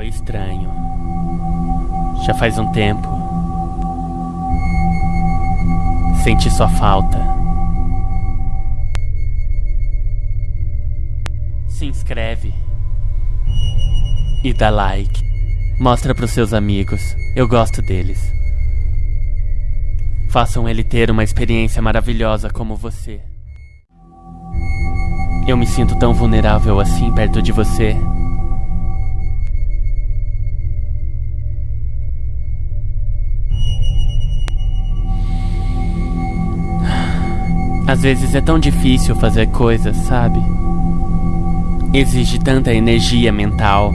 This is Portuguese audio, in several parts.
Oi, estranho. Já faz um tempo. Senti sua falta. Se inscreve. E dá like. Mostra pros seus amigos. Eu gosto deles. Façam ele ter uma experiência maravilhosa como você. Eu me sinto tão vulnerável assim perto de você. Às vezes é tão difícil fazer coisas, sabe? Exige tanta energia mental.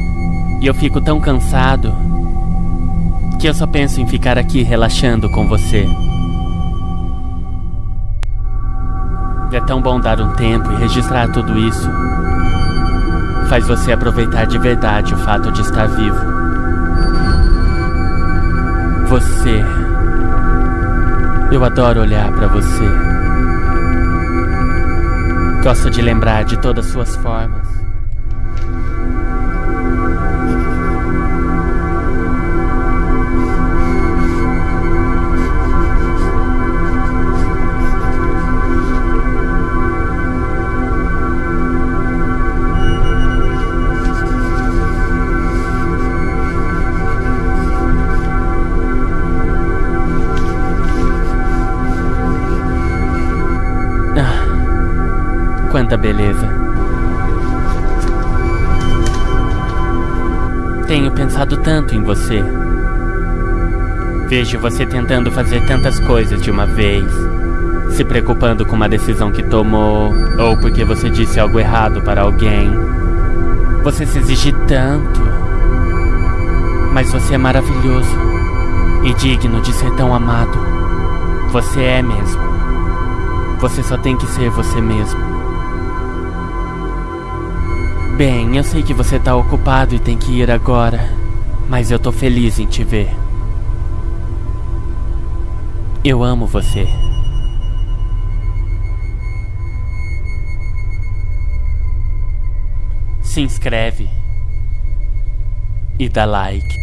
E eu fico tão cansado que eu só penso em ficar aqui relaxando com você. É tão bom dar um tempo e registrar tudo isso. Faz você aproveitar de verdade o fato de estar vivo. Você. Eu adoro olhar para você. Gosto de lembrar de todas suas formas. Quanta beleza. Tenho pensado tanto em você. Vejo você tentando fazer tantas coisas de uma vez, se preocupando com uma decisão que tomou, ou porque você disse algo errado para alguém. Você se exige tanto, mas você é maravilhoso e digno de ser tão amado. Você é mesmo. Você só tem que ser você mesmo. Bem, eu sei que você tá ocupado e tem que ir agora, mas eu tô feliz em te ver. Eu amo você. Se inscreve e dá like.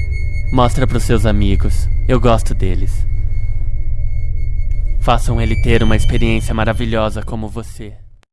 Mostra pros seus amigos. Eu gosto deles. Façam ele ter uma experiência maravilhosa como você.